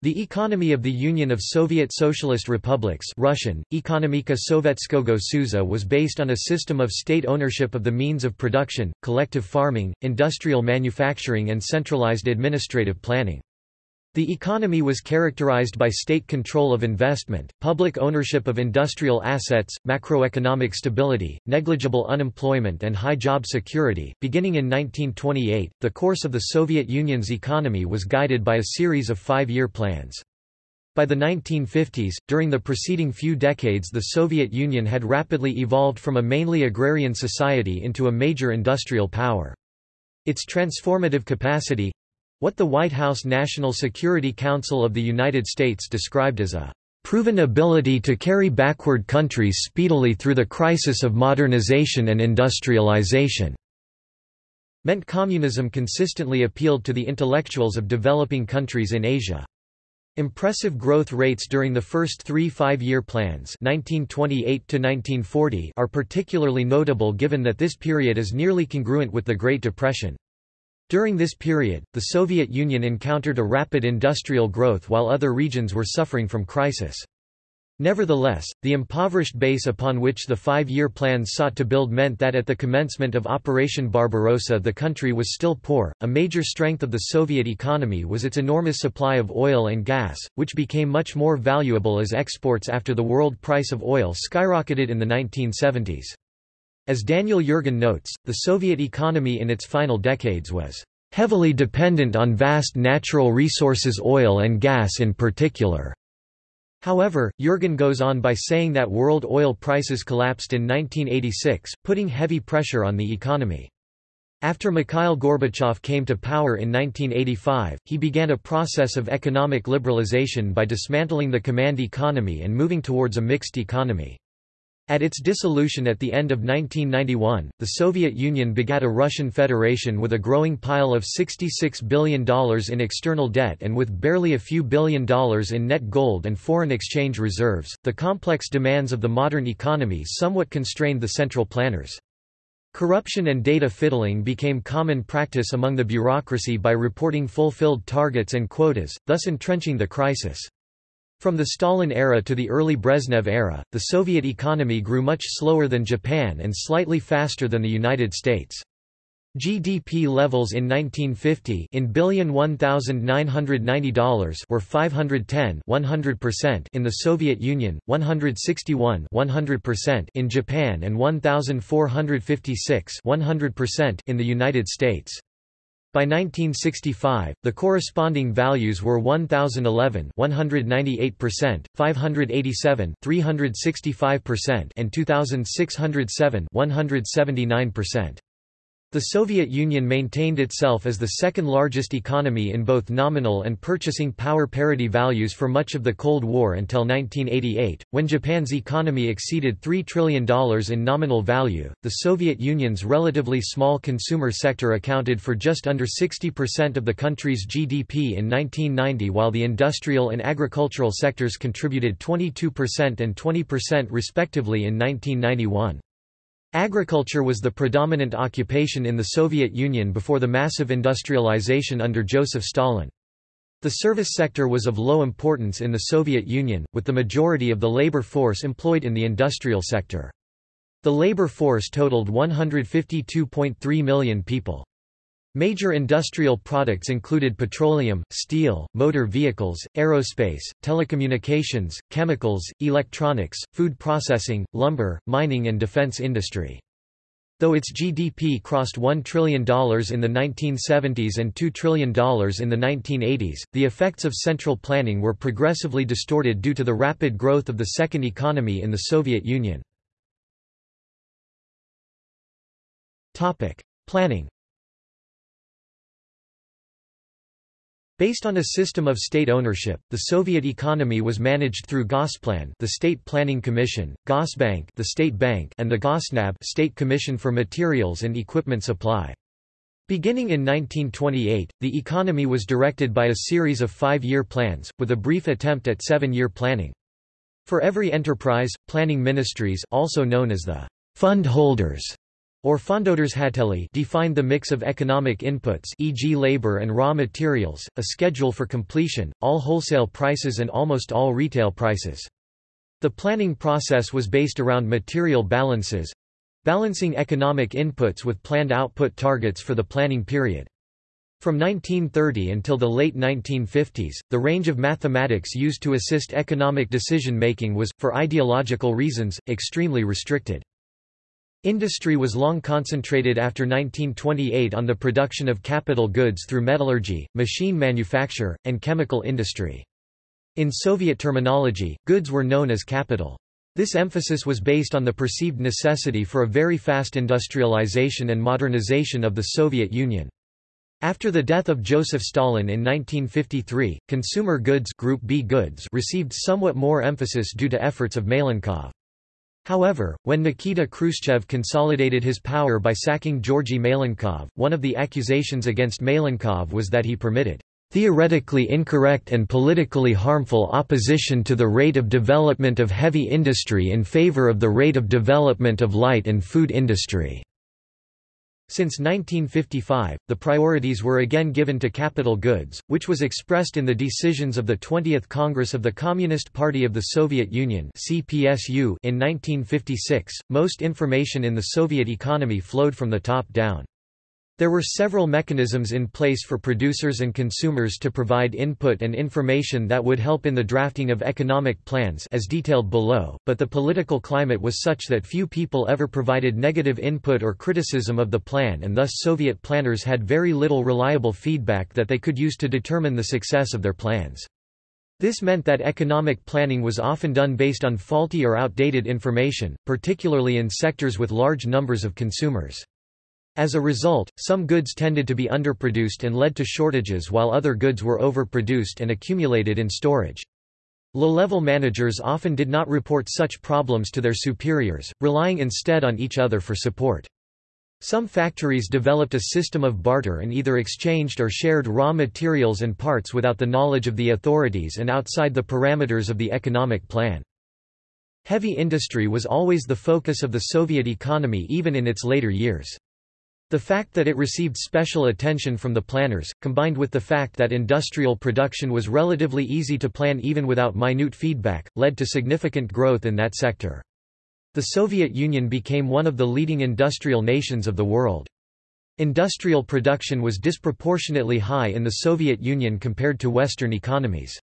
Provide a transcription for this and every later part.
The economy of the Union of Soviet Socialist Republics Russian, Ekonomika Sovetskogo Soyuza was based on a system of state ownership of the means of production, collective farming, industrial manufacturing and centralized administrative planning. The economy was characterized by state control of investment, public ownership of industrial assets, macroeconomic stability, negligible unemployment, and high job security. Beginning in 1928, the course of the Soviet Union's economy was guided by a series of five year plans. By the 1950s, during the preceding few decades, the Soviet Union had rapidly evolved from a mainly agrarian society into a major industrial power. Its transformative capacity, what the White House National Security Council of the United States described as a proven ability to carry backward countries speedily through the crisis of modernization and industrialization meant communism consistently appealed to the intellectuals of developing countries in Asia. Impressive growth rates during the first three five-year plans 1928 are particularly notable given that this period is nearly congruent with the Great Depression. During this period, the Soviet Union encountered a rapid industrial growth while other regions were suffering from crisis. Nevertheless, the impoverished base upon which the five-year plans sought to build meant that at the commencement of Operation Barbarossa the country was still poor. A major strength of the Soviet economy was its enormous supply of oil and gas, which became much more valuable as exports after the world price of oil skyrocketed in the 1970s. As Daniel Yergin notes, the Soviet economy in its final decades was heavily dependent on vast natural resources oil and gas in particular. However, Yergin goes on by saying that world oil prices collapsed in 1986, putting heavy pressure on the economy. After Mikhail Gorbachev came to power in 1985, he began a process of economic liberalization by dismantling the command economy and moving towards a mixed economy. At its dissolution at the end of 1991, the Soviet Union begat a Russian Federation with a growing pile of $66 billion in external debt and with barely a few billion dollars in net gold and foreign exchange reserves. The complex demands of the modern economy somewhat constrained the central planners. Corruption and data fiddling became common practice among the bureaucracy by reporting fulfilled targets and quotas, thus entrenching the crisis. From the Stalin era to the early Brezhnev era, the Soviet economy grew much slower than Japan and slightly faster than the United States. GDP levels in 1950 in billion $1,990 were 510 100% in the Soviet Union, 161 100% in Japan and 1,456 100% in the United States. By 1965, the corresponding values were 1011 198%, 587 365% and 2607 179%. The Soviet Union maintained itself as the second largest economy in both nominal and purchasing power parity values for much of the Cold War until 1988, when Japan's economy exceeded $3 trillion in nominal value. The Soviet Union's relatively small consumer sector accounted for just under 60% of the country's GDP in 1990, while the industrial and agricultural sectors contributed 22% and 20% respectively in 1991. Agriculture was the predominant occupation in the Soviet Union before the massive industrialization under Joseph Stalin. The service sector was of low importance in the Soviet Union, with the majority of the labor force employed in the industrial sector. The labor force totaled 152.3 million people. Major industrial products included petroleum, steel, motor vehicles, aerospace, telecommunications, chemicals, electronics, food processing, lumber, mining and defense industry. Though its GDP crossed $1 trillion in the 1970s and $2 trillion in the 1980s, the effects of central planning were progressively distorted due to the rapid growth of the second economy in the Soviet Union. Planning Based on a system of state ownership, the Soviet economy was managed through Gosplan, the State Planning Commission, Gosbank, the State Bank, and the Gosnab, State Commission for Materials and Equipment Supply. Beginning in 1928, the economy was directed by a series of five-year plans, with a brief attempt at seven-year planning. For every enterprise, planning ministries also known as the fund holders or fondoderzhateli defined the mix of economic inputs e.g. labor and raw materials, a schedule for completion, all wholesale prices and almost all retail prices. The planning process was based around material balances balancing economic inputs with planned output targets for the planning period. From 1930 until the late 1950s, the range of mathematics used to assist economic decision-making was, for ideological reasons, extremely restricted. Industry was long concentrated after 1928 on the production of capital goods through metallurgy, machine manufacture, and chemical industry. In Soviet terminology, goods were known as capital. This emphasis was based on the perceived necessity for a very fast industrialization and modernization of the Soviet Union. After the death of Joseph Stalin in 1953, consumer goods, Group B goods received somewhat more emphasis due to efforts of Malenkov. However, when Nikita Khrushchev consolidated his power by sacking Georgy Malenkov, one of the accusations against Malenkov was that he permitted theoretically incorrect and politically harmful opposition to the rate of development of heavy industry in favor of the rate of development of light and food industry. Since 1955, the priorities were again given to capital goods, which was expressed in the decisions of the 20th Congress of the Communist Party of the Soviet Union (CPSU) in 1956. Most information in the Soviet economy flowed from the top down. There were several mechanisms in place for producers and consumers to provide input and information that would help in the drafting of economic plans as detailed below, but the political climate was such that few people ever provided negative input or criticism of the plan and thus Soviet planners had very little reliable feedback that they could use to determine the success of their plans. This meant that economic planning was often done based on faulty or outdated information, particularly in sectors with large numbers of consumers. As a result, some goods tended to be underproduced and led to shortages while other goods were overproduced and accumulated in storage. Low-level managers often did not report such problems to their superiors, relying instead on each other for support. Some factories developed a system of barter and either exchanged or shared raw materials and parts without the knowledge of the authorities and outside the parameters of the economic plan. Heavy industry was always the focus of the Soviet economy even in its later years. The fact that it received special attention from the planners, combined with the fact that industrial production was relatively easy to plan even without minute feedback, led to significant growth in that sector. The Soviet Union became one of the leading industrial nations of the world. Industrial production was disproportionately high in the Soviet Union compared to Western economies.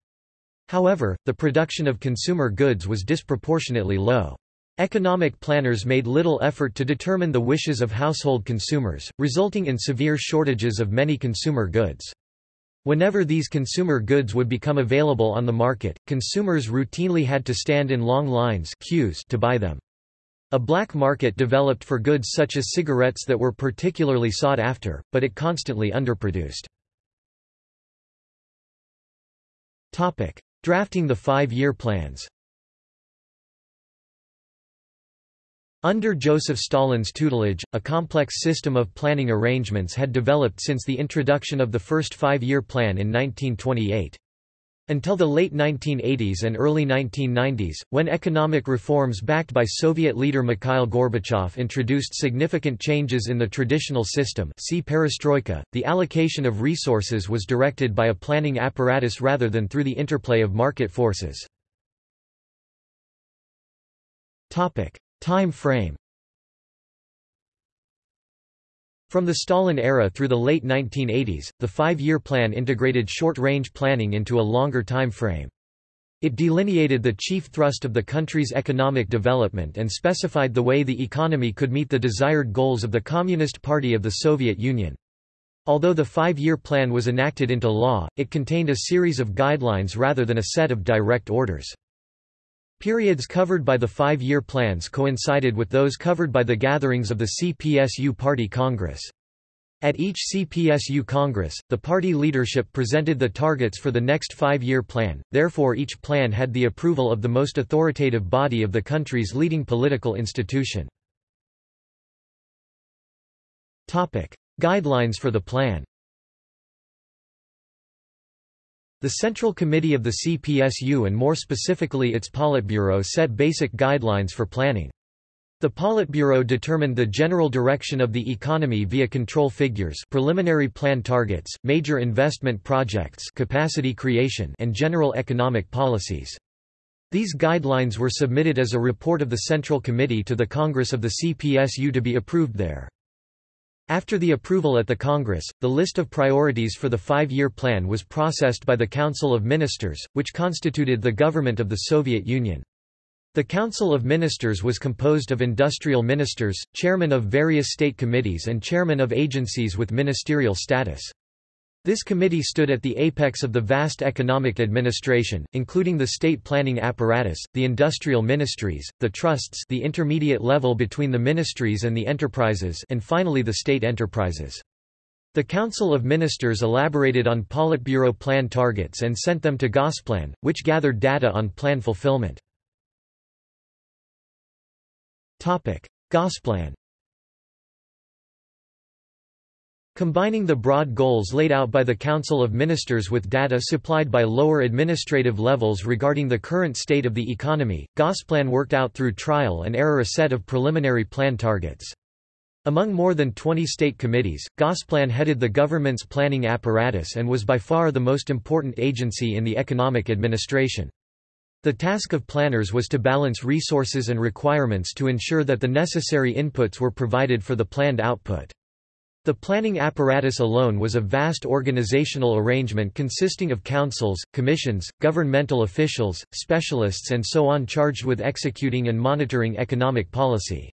However, the production of consumer goods was disproportionately low. Economic planners made little effort to determine the wishes of household consumers, resulting in severe shortages of many consumer goods. Whenever these consumer goods would become available on the market, consumers routinely had to stand in long lines queues to buy them. A black market developed for goods such as cigarettes that were particularly sought after, but it constantly underproduced. Drafting the five-year plans Under Joseph Stalin's tutelage, a complex system of planning arrangements had developed since the introduction of the first five-year plan in 1928. Until the late 1980s and early 1990s, when economic reforms backed by Soviet leader Mikhail Gorbachev introduced significant changes in the traditional system see perestroika, the allocation of resources was directed by a planning apparatus rather than through the interplay of market forces. Time frame From the Stalin era through the late 1980s, the five-year plan integrated short-range planning into a longer time frame. It delineated the chief thrust of the country's economic development and specified the way the economy could meet the desired goals of the Communist Party of the Soviet Union. Although the five-year plan was enacted into law, it contained a series of guidelines rather than a set of direct orders. Periods covered by the five-year plans coincided with those covered by the gatherings of the CPSU Party Congress. At each CPSU Congress, the party leadership presented the targets for the next five-year plan, therefore each plan had the approval of the most authoritative body of the country's leading political institution. Guidelines for the plan The Central Committee of the CPSU and more specifically its Politburo set basic guidelines for planning. The Politburo determined the general direction of the economy via control figures preliminary plan targets, major investment projects capacity creation and general economic policies. These guidelines were submitted as a report of the Central Committee to the Congress of the CPSU to be approved there. After the approval at the Congress, the list of priorities for the five-year plan was processed by the Council of Ministers, which constituted the government of the Soviet Union. The Council of Ministers was composed of industrial ministers, chairmen of various state committees and chairmen of agencies with ministerial status. This committee stood at the apex of the vast economic administration, including the state planning apparatus, the industrial ministries, the trusts the intermediate level between the ministries and the enterprises and finally the state enterprises. The Council of Ministers elaborated on Politburo plan targets and sent them to Gosplan, which gathered data on plan fulfillment. Gosplan Combining the broad goals laid out by the Council of Ministers with data supplied by lower administrative levels regarding the current state of the economy, Gosplan worked out through trial and error a set of preliminary plan targets. Among more than 20 state committees, Gosplan headed the government's planning apparatus and was by far the most important agency in the economic administration. The task of planners was to balance resources and requirements to ensure that the necessary inputs were provided for the planned output. The planning apparatus alone was a vast organizational arrangement consisting of councils, commissions, governmental officials, specialists and so on charged with executing and monitoring economic policy.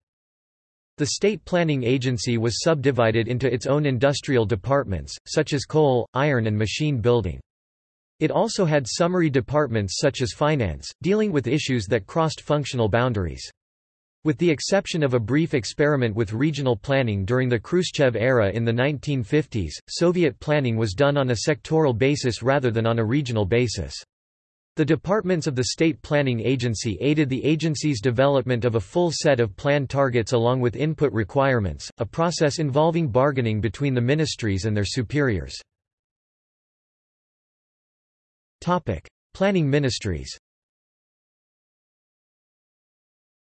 The State Planning Agency was subdivided into its own industrial departments, such as coal, iron and machine building. It also had summary departments such as finance, dealing with issues that crossed functional boundaries. With the exception of a brief experiment with regional planning during the Khrushchev era in the 1950s, Soviet planning was done on a sectoral basis rather than on a regional basis. The departments of the State Planning Agency aided the agency's development of a full set of plan targets along with input requirements, a process involving bargaining between the ministries and their superiors. Planning ministries.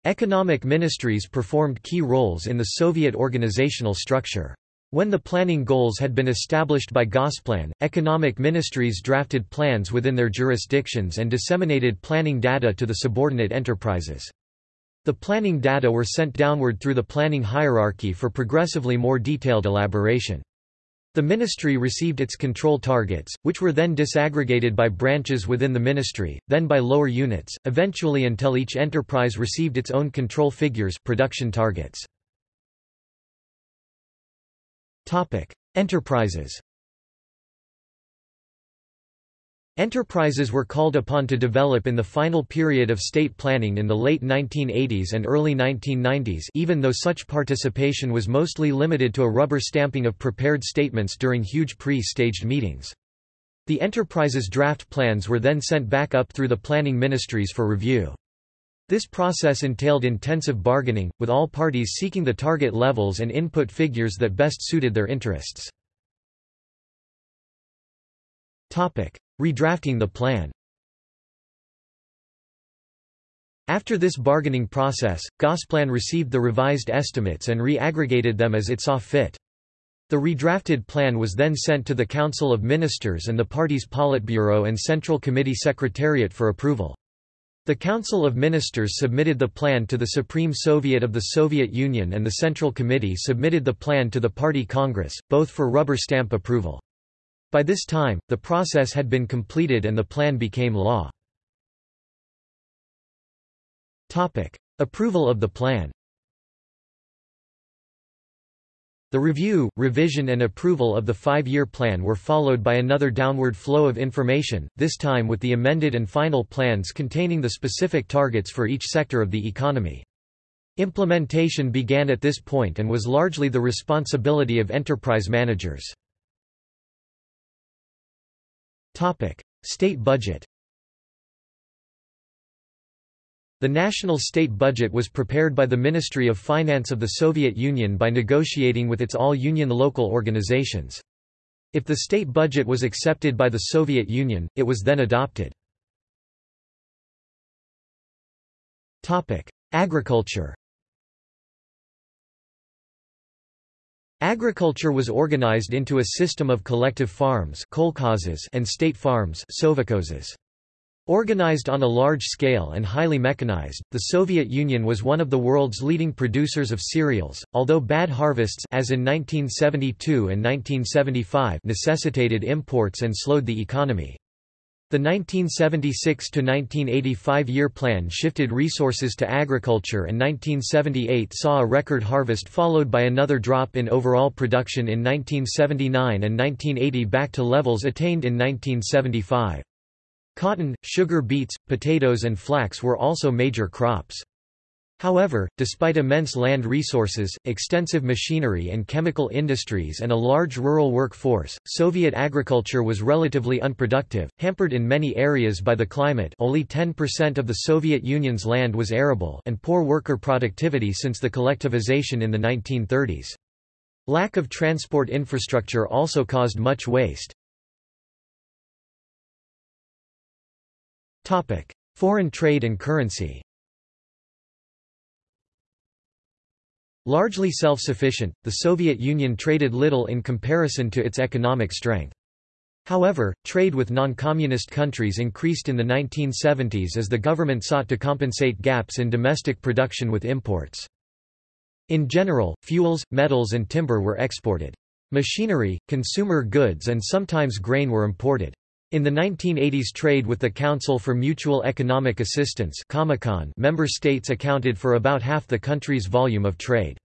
Economic ministries performed key roles in the Soviet organizational structure. When the planning goals had been established by Gosplan, economic ministries drafted plans within their jurisdictions and disseminated planning data to the subordinate enterprises. The planning data were sent downward through the planning hierarchy for progressively more detailed elaboration. The ministry received its control targets, which were then disaggregated by branches within the ministry, then by lower units, eventually until each enterprise received its own control figures production targets. Enterprises Enterprises were called upon to develop in the final period of state planning in the late 1980s and early 1990s even though such participation was mostly limited to a rubber stamping of prepared statements during huge pre-staged meetings. The enterprise's draft plans were then sent back up through the planning ministries for review. This process entailed intensive bargaining, with all parties seeking the target levels and input figures that best suited their interests. Redrafting the plan After this bargaining process, Gosplan received the revised estimates and re-aggregated them as it saw fit. The redrafted plan was then sent to the Council of Ministers and the party's Politburo and Central Committee Secretariat for approval. The Council of Ministers submitted the plan to the Supreme Soviet of the Soviet Union and the Central Committee submitted the plan to the Party Congress, both for rubber stamp approval. By this time, the process had been completed and the plan became law. Topic. Approval of the plan The review, revision and approval of the five-year plan were followed by another downward flow of information, this time with the amended and final plans containing the specific targets for each sector of the economy. Implementation began at this point and was largely the responsibility of enterprise managers. Topic: State budget. The national state budget was prepared by the Ministry of Finance of the Soviet Union by negotiating with its all-union local organizations. If the state budget was accepted by the Soviet Union, it was then adopted. Agriculture Agriculture was organized into a system of collective farms and state farms Organized on a large scale and highly mechanized, the Soviet Union was one of the world's leading producers of cereals, although bad harvests as in 1972 and 1975 necessitated imports and slowed the economy. The 1976–1985 year plan shifted resources to agriculture and 1978 saw a record harvest followed by another drop in overall production in 1979 and 1980 back to levels attained in 1975. Cotton, sugar beets, potatoes and flax were also major crops. However, despite immense land resources, extensive machinery and chemical industries and a large rural workforce, Soviet agriculture was relatively unproductive, hampered in many areas by the climate only 10% of the Soviet Union's land was arable and poor worker productivity since the collectivization in the 1930s. Lack of transport infrastructure also caused much waste. Foreign trade and currency. Largely self-sufficient, the Soviet Union traded little in comparison to its economic strength. However, trade with non-communist countries increased in the 1970s as the government sought to compensate gaps in domestic production with imports. In general, fuels, metals and timber were exported. Machinery, consumer goods and sometimes grain were imported. In the 1980s trade with the Council for Mutual Economic Assistance member states accounted for about half the country's volume of trade.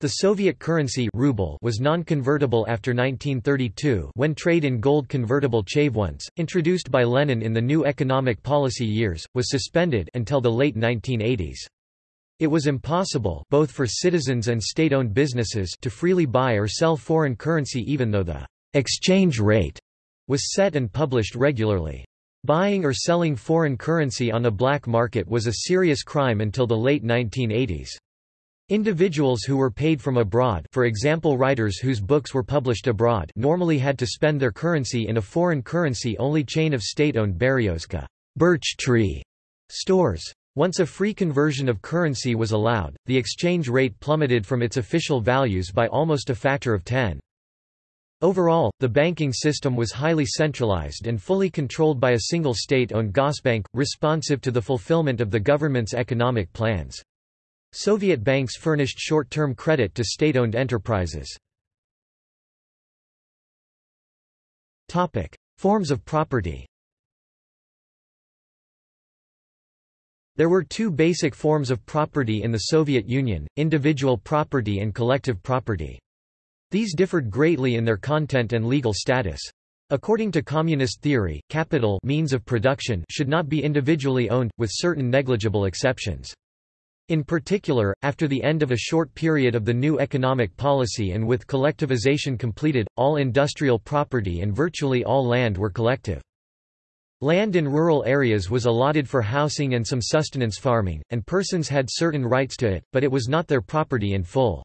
The Soviet currency ruble was non-convertible after 1932 when trade in gold convertible chervonets, introduced by Lenin in the new economic policy years, was suspended until the late 1980s. It was impossible both for citizens and state-owned businesses to freely buy or sell foreign currency even though the exchange rate was set and published regularly. Buying or selling foreign currency on a black market was a serious crime until the late 1980s. Individuals who were paid from abroad for example writers whose books were published abroad normally had to spend their currency in a foreign currency-only chain of state-owned Beryozka birch tree stores. Once a free conversion of currency was allowed, the exchange rate plummeted from its official values by almost a factor of 10. Overall, the banking system was highly centralized and fully controlled by a single state-owned Gosbank, responsive to the fulfillment of the government's economic plans. Soviet banks furnished short-term credit to state-owned enterprises. Forms of property There were two basic forms of property in the Soviet Union, individual property and collective property. These differed greatly in their content and legal status. According to communist theory, capital means of production should not be individually owned, with certain negligible exceptions. In particular, after the end of a short period of the new economic policy and with collectivization completed, all industrial property and virtually all land were collective. Land in rural areas was allotted for housing and some sustenance farming, and persons had certain rights to it, but it was not their property in full.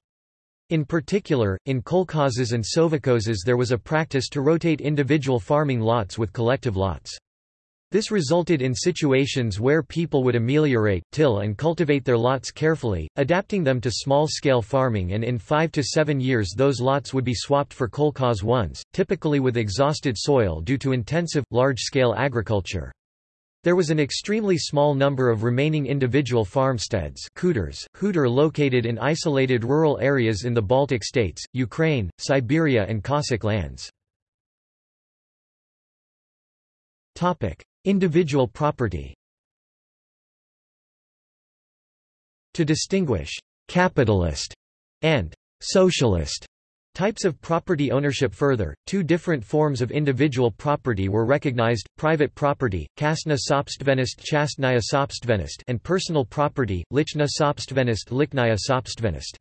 In particular, in kolkhozes and sovkhozes there was a practice to rotate individual farming lots with collective lots. This resulted in situations where people would ameliorate, till and cultivate their lots carefully, adapting them to small-scale farming and in five to seven years those lots would be swapped for kolkhoz ones, typically with exhausted soil due to intensive, large-scale agriculture. There was an extremely small number of remaining individual farmsteads khutor located in isolated rural areas in the Baltic states, Ukraine, Siberia and Cossack lands. Individual property To distinguish «capitalist» and «socialist» Types of property ownership Further, two different forms of individual property were recognized, private property, Kastna sopstvenist Chastnaya sopstvenist and personal property, Lichna sopstvenist Lichnaya sopstvenist.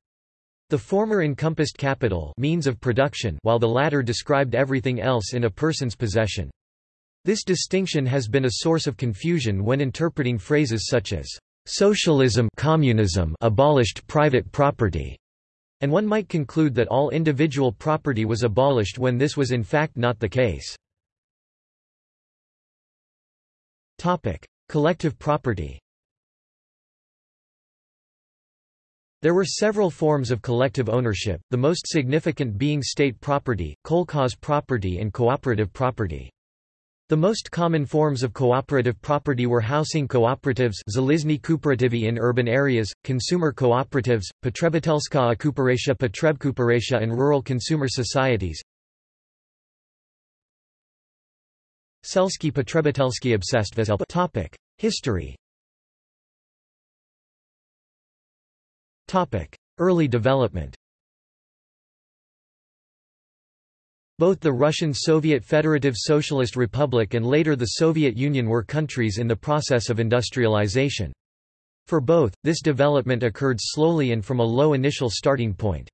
The former encompassed capital means of production while the latter described everything else in a person's possession. This distinction has been a source of confusion when interpreting phrases such as socialism communism abolished private property and one might conclude that all individual property was abolished when this was in fact not the case. Collective property There were several forms of collective ownership, the most significant being state property, kolkhoz property and cooperative property. The most common forms of cooperative property were housing cooperatives in urban areas, consumer cooperatives, Potrebitelskaya Kooperation Potrebkooperation and rural consumer societies. Selsky Potrebitelsky Obsessed Topic: History. Topic: Early development. Both the Russian Soviet Federative Socialist Republic and later the Soviet Union were countries in the process of industrialization. For both, this development occurred slowly and from a low initial starting point.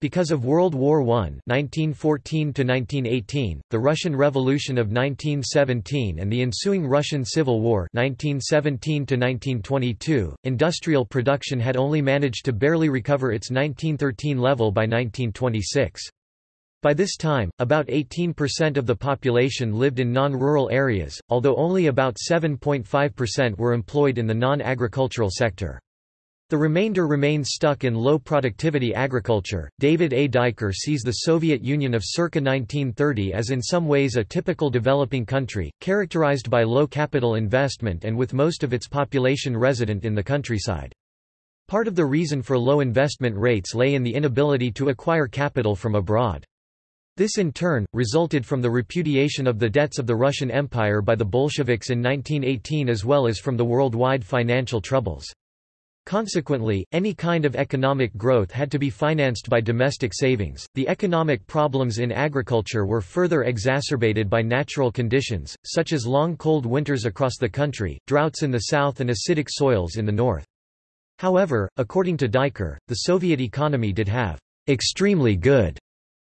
Because of World War I (1914–1918), the Russian Revolution of 1917, and the ensuing Russian Civil War (1917–1922), industrial production had only managed to barely recover its 1913 level by 1926. By this time, about 18% of the population lived in non-rural areas, although only about 7.5% were employed in the non-agricultural sector. The remainder remained stuck in low productivity agriculture. David A. Dyker sees the Soviet Union of circa 1930 as in some ways a typical developing country, characterized by low capital investment and with most of its population resident in the countryside. Part of the reason for low investment rates lay in the inability to acquire capital from abroad. This in turn, resulted from the repudiation of the debts of the Russian Empire by the Bolsheviks in 1918 as well as from the worldwide financial troubles. Consequently, any kind of economic growth had to be financed by domestic savings. The economic problems in agriculture were further exacerbated by natural conditions, such as long cold winters across the country, droughts in the south, and acidic soils in the north. However, according to Dyker, the Soviet economy did have extremely good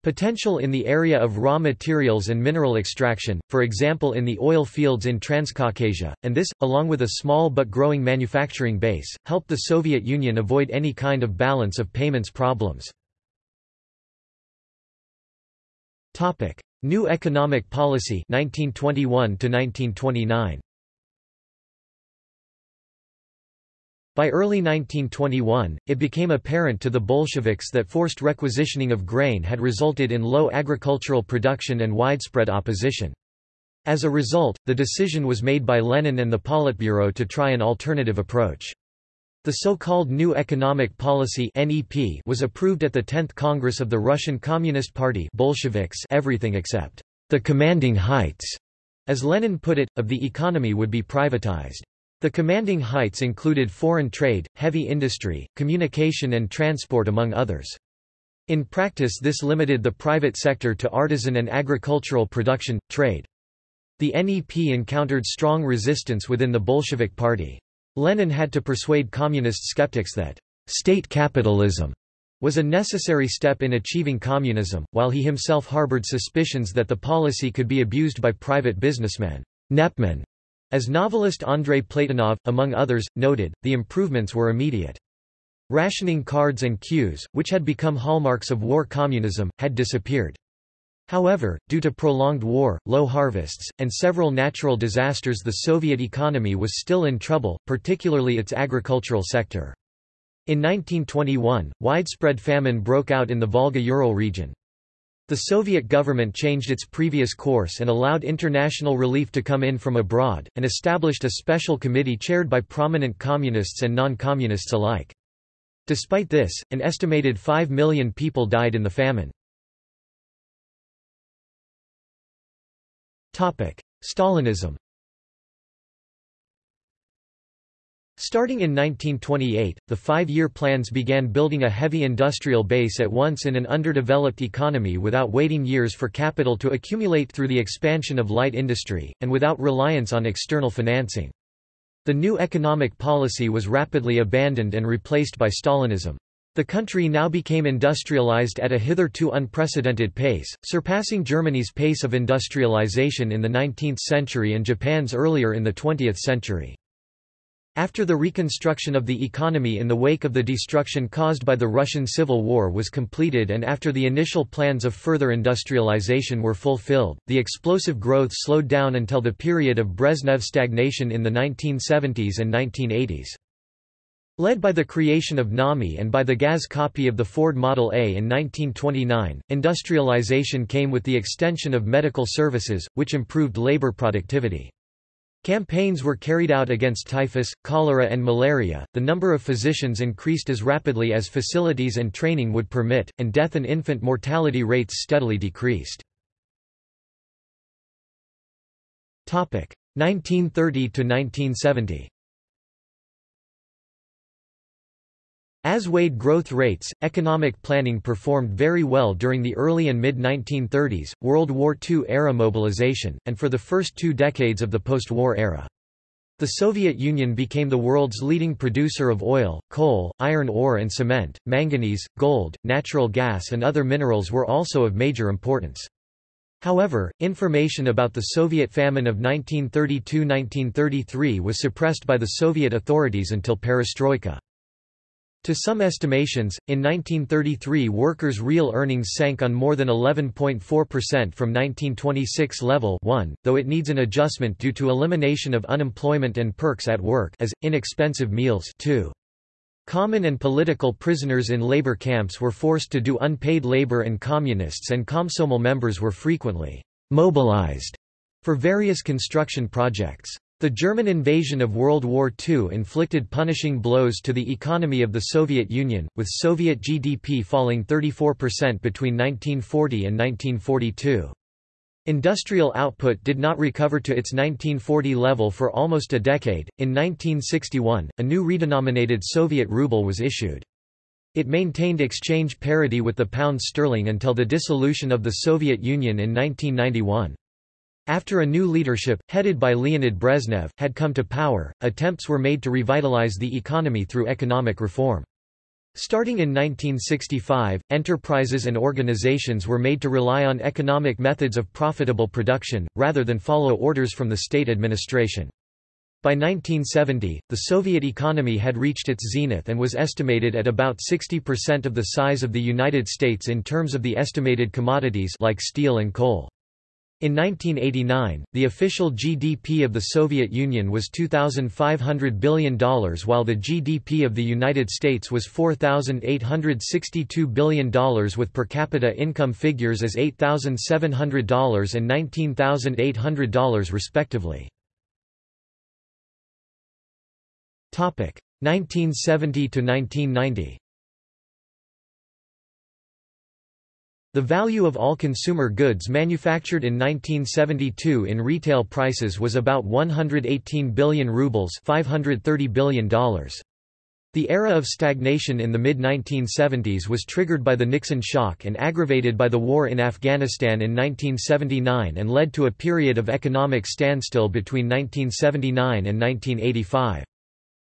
Potential in the area of raw materials and mineral extraction, for example in the oil fields in Transcaucasia, and this, along with a small but growing manufacturing base, helped the Soviet Union avoid any kind of balance of payments problems. New economic policy 1921 1929. By early 1921, it became apparent to the Bolsheviks that forced requisitioning of grain had resulted in low agricultural production and widespread opposition. As a result, the decision was made by Lenin and the Politburo to try an alternative approach. The so-called New Economic Policy (NEP) was approved at the 10th Congress of the Russian Communist Party Bolsheviks everything except the commanding heights, as Lenin put it, of the economy would be privatized. The commanding heights included foreign trade, heavy industry, communication and transport among others. In practice this limited the private sector to artisan and agricultural production, trade. The NEP encountered strong resistance within the Bolshevik Party. Lenin had to persuade communist skeptics that state capitalism was a necessary step in achieving communism, while he himself harbored suspicions that the policy could be abused by private businessmen. Nepman as novelist Andrei Platonov, among others, noted, the improvements were immediate. Rationing cards and queues, which had become hallmarks of war communism, had disappeared. However, due to prolonged war, low harvests, and several natural disasters the Soviet economy was still in trouble, particularly its agricultural sector. In 1921, widespread famine broke out in the Volga-Ural region. The Soviet government changed its previous course and allowed international relief to come in from abroad, and established a special committee chaired by prominent communists and non-communists alike. Despite this, an estimated 5 million people died in the famine. Stalinism Starting in 1928, the five-year plans began building a heavy industrial base at once in an underdeveloped economy without waiting years for capital to accumulate through the expansion of light industry, and without reliance on external financing. The new economic policy was rapidly abandoned and replaced by Stalinism. The country now became industrialized at a hitherto unprecedented pace, surpassing Germany's pace of industrialization in the 19th century and Japan's earlier in the 20th century. After the reconstruction of the economy in the wake of the destruction caused by the Russian Civil War was completed and after the initial plans of further industrialization were fulfilled, the explosive growth slowed down until the period of Brezhnev stagnation in the 1970s and 1980s. Led by the creation of NAMI and by the GAZ copy of the Ford Model A in 1929, industrialization came with the extension of medical services, which improved labor productivity. Campaigns were carried out against typhus, cholera, and malaria. The number of physicians increased as rapidly as facilities and training would permit, and death and infant mortality rates steadily decreased. 1930 As weighed growth rates, economic planning performed very well during the early and mid-1930s, World War II-era mobilization, and for the first two decades of the post-war era. The Soviet Union became the world's leading producer of oil, coal, iron ore and cement, manganese, gold, natural gas and other minerals were also of major importance. However, information about the Soviet famine of 1932–1933 was suppressed by the Soviet authorities until perestroika. To some estimations, in 1933 workers' real earnings sank on more than 11.4% from 1926 level 1, though it needs an adjustment due to elimination of unemployment and perks at work as, inexpensive meals 2. Common and political prisoners in labor camps were forced to do unpaid labor and communists and Komsomol members were frequently mobilized for various construction projects. The German invasion of World War II inflicted punishing blows to the economy of the Soviet Union, with Soviet GDP falling 34% between 1940 and 1942. Industrial output did not recover to its 1940 level for almost a decade. In 1961, a new redenominated Soviet ruble was issued. It maintained exchange parity with the pound sterling until the dissolution of the Soviet Union in 1991. After a new leadership, headed by Leonid Brezhnev, had come to power, attempts were made to revitalize the economy through economic reform. Starting in 1965, enterprises and organizations were made to rely on economic methods of profitable production, rather than follow orders from the state administration. By 1970, the Soviet economy had reached its zenith and was estimated at about 60% of the size of the United States in terms of the estimated commodities like steel and coal. In 1989, the official GDP of the Soviet Union was $2,500 billion while the GDP of the United States was $4,862 billion with per capita income figures as $8,700 and $19,800 respectively. 1970 The value of all consumer goods manufactured in 1972 in retail prices was about 118 billion rubles $530 billion. The era of stagnation in the mid-1970s was triggered by the Nixon shock and aggravated by the war in Afghanistan in 1979 and led to a period of economic standstill between 1979 and 1985.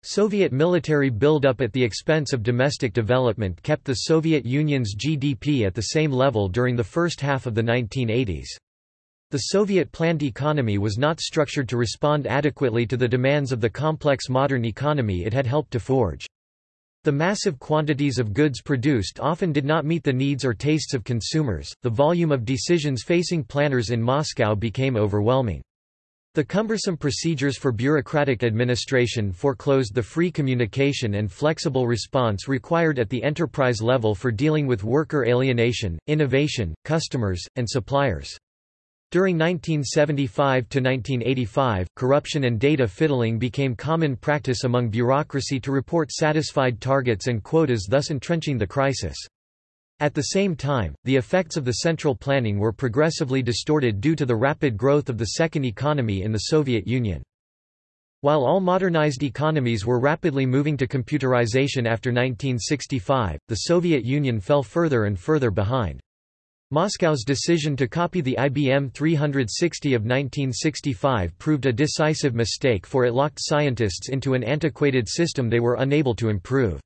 Soviet military buildup at the expense of domestic development kept the Soviet Union's GDP at the same level during the first half of the 1980s. The Soviet planned economy was not structured to respond adequately to the demands of the complex modern economy it had helped to forge. The massive quantities of goods produced often did not meet the needs or tastes of consumers, the volume of decisions facing planners in Moscow became overwhelming. The cumbersome procedures for bureaucratic administration foreclosed the free communication and flexible response required at the enterprise level for dealing with worker alienation, innovation, customers, and suppliers. During 1975–1985, corruption and data fiddling became common practice among bureaucracy to report satisfied targets and quotas thus entrenching the crisis. At the same time, the effects of the central planning were progressively distorted due to the rapid growth of the second economy in the Soviet Union. While all modernized economies were rapidly moving to computerization after 1965, the Soviet Union fell further and further behind. Moscow's decision to copy the IBM 360 of 1965 proved a decisive mistake for it locked scientists into an antiquated system they were unable to improve.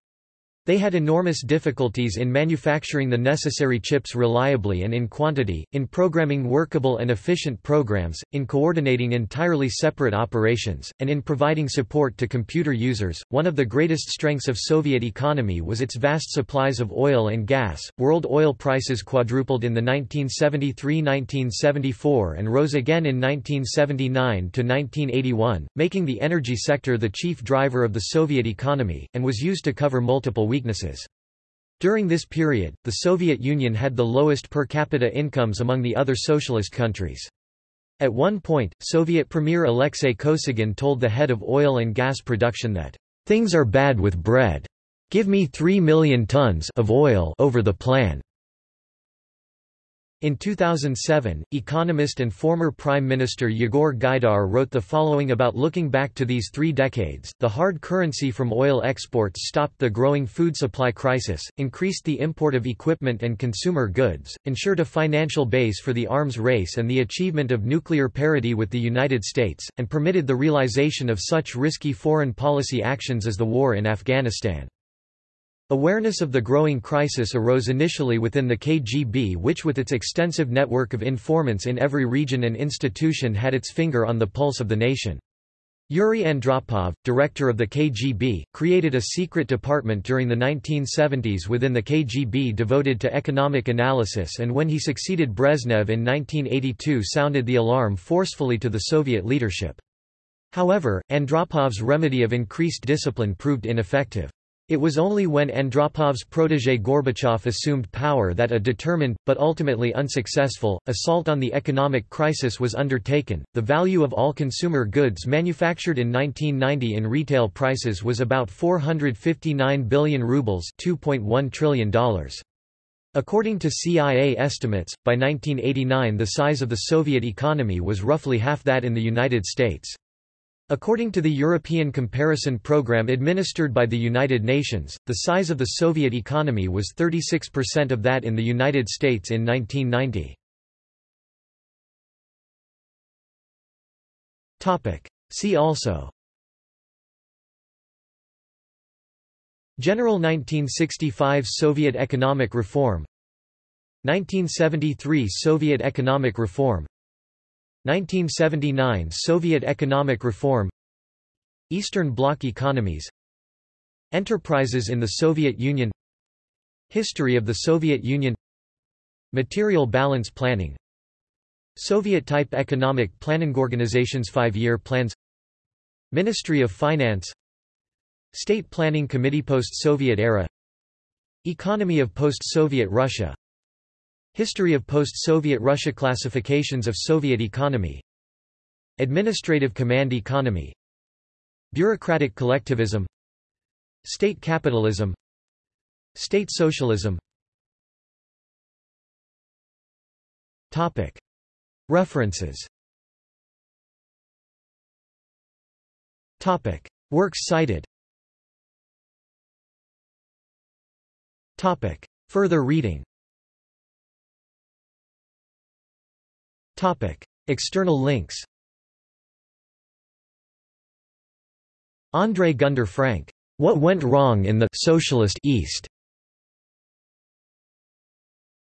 They had enormous difficulties in manufacturing the necessary chips reliably and in quantity, in programming workable and efficient programs, in coordinating entirely separate operations, and in providing support to computer users. One of the greatest strengths of Soviet economy was its vast supplies of oil and gas. World oil prices quadrupled in the 1973-1974 and rose again in 1979 to 1981, making the energy sector the chief driver of the Soviet economy and was used to cover multiple weaknesses. During this period, the Soviet Union had the lowest per capita incomes among the other socialist countries. At one point, Soviet Premier Alexei Kosygin told the head of oil and gas production that, "...things are bad with bread. Give me 3 million tons of oil over the plan." In 2007, economist and former Prime Minister Yegor Gaidar wrote the following about looking back to these three decades. The hard currency from oil exports stopped the growing food supply crisis, increased the import of equipment and consumer goods, ensured a financial base for the arms race and the achievement of nuclear parity with the United States, and permitted the realization of such risky foreign policy actions as the war in Afghanistan. Awareness of the growing crisis arose initially within the KGB which with its extensive network of informants in every region and institution had its finger on the pulse of the nation. Yuri Andropov, director of the KGB, created a secret department during the 1970s within the KGB devoted to economic analysis and when he succeeded Brezhnev in 1982 sounded the alarm forcefully to the Soviet leadership. However, Andropov's remedy of increased discipline proved ineffective. It was only when Andropov's protégé Gorbachev assumed power that a determined, but ultimately unsuccessful, assault on the economic crisis was undertaken. The value of all consumer goods manufactured in 1990 in retail prices was about 459 billion rubles, $2.1 trillion. According to CIA estimates, by 1989 the size of the Soviet economy was roughly half that in the United States. According to the European Comparison Programme administered by the United Nations, the size of the Soviet economy was 36% of that in the United States in 1990. See also. General 1965 Soviet economic reform. 1973 Soviet economic reform 1979 Soviet economic reform Eastern Bloc economies Enterprises in the Soviet Union History of the Soviet Union Material balance planning Soviet-type economic planning organizations five-year plans Ministry of Finance State Planning Committee Post-Soviet era Economy of post-Soviet Russia History of post-Soviet Russia Classifications of Soviet economy. Administrative command economy. Bureaucratic collectivism. State capitalism. State socialism. Topic. References. Topic. Works cited. Topic. Further reading Topic. External links André Gunder Frank. What Went Wrong in the Socialist East?